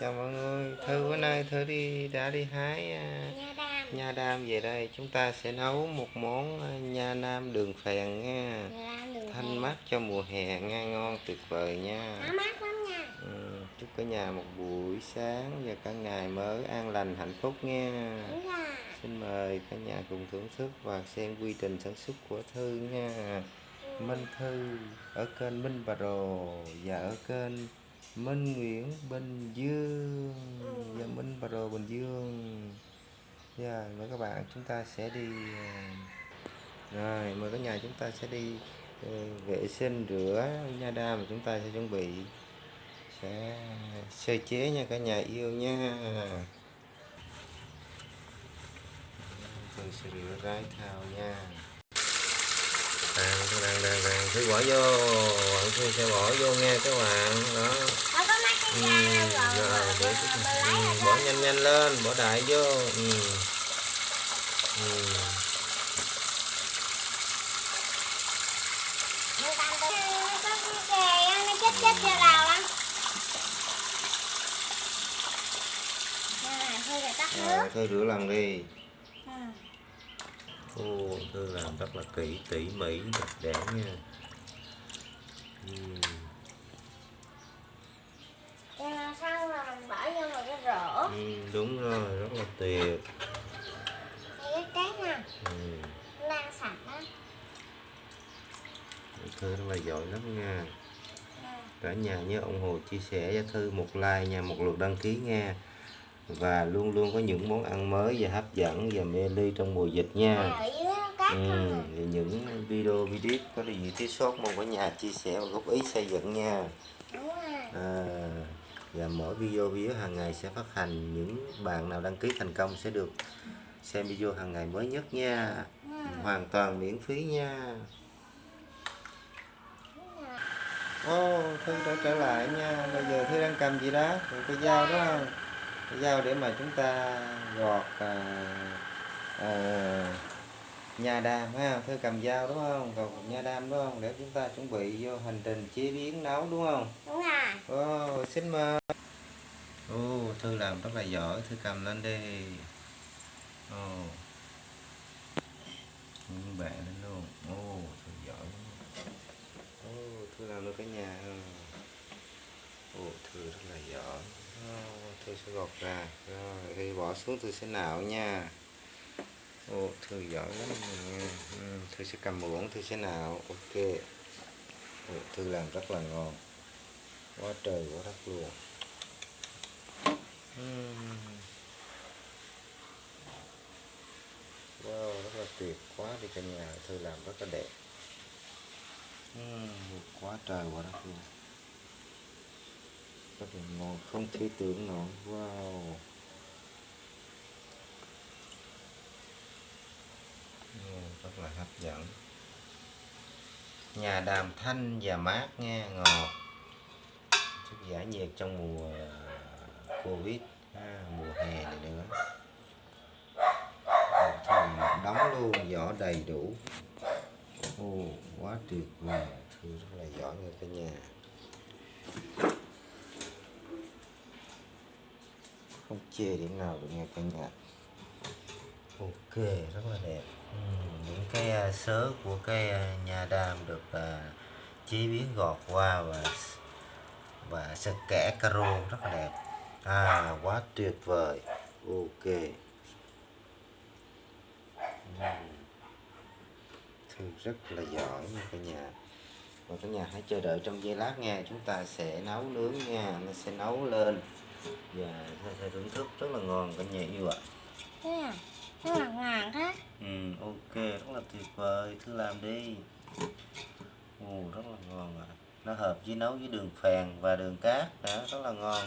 chào mọi người thư bữa nay thư đi đã đi hái à, Nha đam. Về đây. Chúng ta sẽ nấu một món à, nha nam đường phèn nha. Đường thanh mát cho mùa hè nha ngon tuyệt vời nha. Nó mát lắm nha. Ừ, chúc cả nhà một buổi sáng và cả ngày mới an lành hạnh phúc nha. Xin mời cả nhà cùng thưởng thức và xem quy trình sản xuất của thư nha. Minh Thư ở kênh Minh Bà Rồ và ở kênh Minh Nguyễn Bình Dương. Và Minh Bà Rồ Bình Dương. Dạ, mời các bạn chúng ta sẽ đi à, rồi mời cả nhà chúng ta sẽ đi ờ, vệ sinh rửa nha đam mà chúng ta sẽ chuẩn bị sẽ sơ chế nha cả nhà yêu nha. Tôi sẽ rửa rái thao nha đang đang đang đang thứ bỏ vô bạn tôi sẽ bỏ vô nha các bạn. Đó. Ừ, rồi để ừ, bỏ nhanh nhanh lên bỏ đại vô. Ừ. Ừ. Thôi rồi rửa lần đi. Ừ. Ô, thư làm rất là kỹ tỉ mỉ đẹp đẽ nha. Rồi mình bỏ vô một cái rổ Ừ, đúng rồi rất là tuyệt. Cái cát nè. Ừ. Lan sạch đó thư rất là giỏi lắm nha. Ừ. cả nhà nhớ ủng hộ chia sẻ cho thư một like nha một lượt đăng ký nha và luôn luôn có những món ăn mới và hấp dẫn và mê ly trong mùa dịch nha. Ừ, thì những video video có điều gì thiếu sót mong cả nhà chia sẻ và góp ý xây dựng nha. À, và mỗi video video hàng ngày sẽ phát hành những bạn nào đăng ký thành công sẽ được xem video hàng ngày mới nhất nha. Hoàn toàn miễn phí nha. Ô, Thư đã trở lại nha. Bây giờ Thư đang cầm gì đó? Một cái dao đó không Cái dao để mà chúng ta gọt à, à, Nha đam ha Thư cầm dao đúng không? Gọt nha đam đúng không? Để chúng ta chuẩn bị vô hành trình chế biến nấu đúng không? Đúng rồi. Ô, xin mời. Ô, Thư làm rất là giỏi. Thư cầm lên đi. Ồ. Những bạn lên luôn. Ô, Thư giỏi. Ô, Thư làm được cái nhà Ồ, Ô, Thư rất là giỏi. Tôi Thư sẽ gọt ra. Rồi, khi bỏ xuống Thư sẽ nạo nha. Ô, Thư giỏi lắm nha. Ừ, Tôi Thư sẽ cầm muỗng Thư sẽ nạo Ok. Ô, Thư làm rất là ngon. Quá trời quá đất luôn. Ừ. Wow, rất là tuyệt quá đi cả nhà. Thư làm rất là đẹp. Ừ, quá trời quá đất luôn rất là ngon không thể tưởng nổi wow. Rất là hấp dẫn. Nhà đàm thanh và mát nghe ngọt. Chút giải nhiệt trong mùa à, covid ha, mùa hè này nữa. Thùng đóng luôn vỏ đầy đủ. Ồ, quá tuyệt vời. Thư rất là giỏi người cả nhà. Không chê điểm nào được nha cả nhà. Ok rất là đẹp. Ừ, những cái à, sớ của cái à, nhà đam được à, chế biến gọt qua và và sơ kẻ caro rất là đẹp. À quá tuyệt vời. Ok. Ừ. Thư rất là giỏi nha cả nhà. Và cả nhà hãy chờ đợi trong giây lát nha chúng ta sẽ nấu nướng nha nó sẽ nấu lên và sẽ, sẽ thưởng thức rất là ngon cả nhà yêu ạ. Thế à? Nó là ngàn thế ừ ok rất là tuyệt vời. Thư làm đi. Ồ rất là ngon ạ. Nó hợp với nấu với đường phèn và đường cát. Đó rất là ngon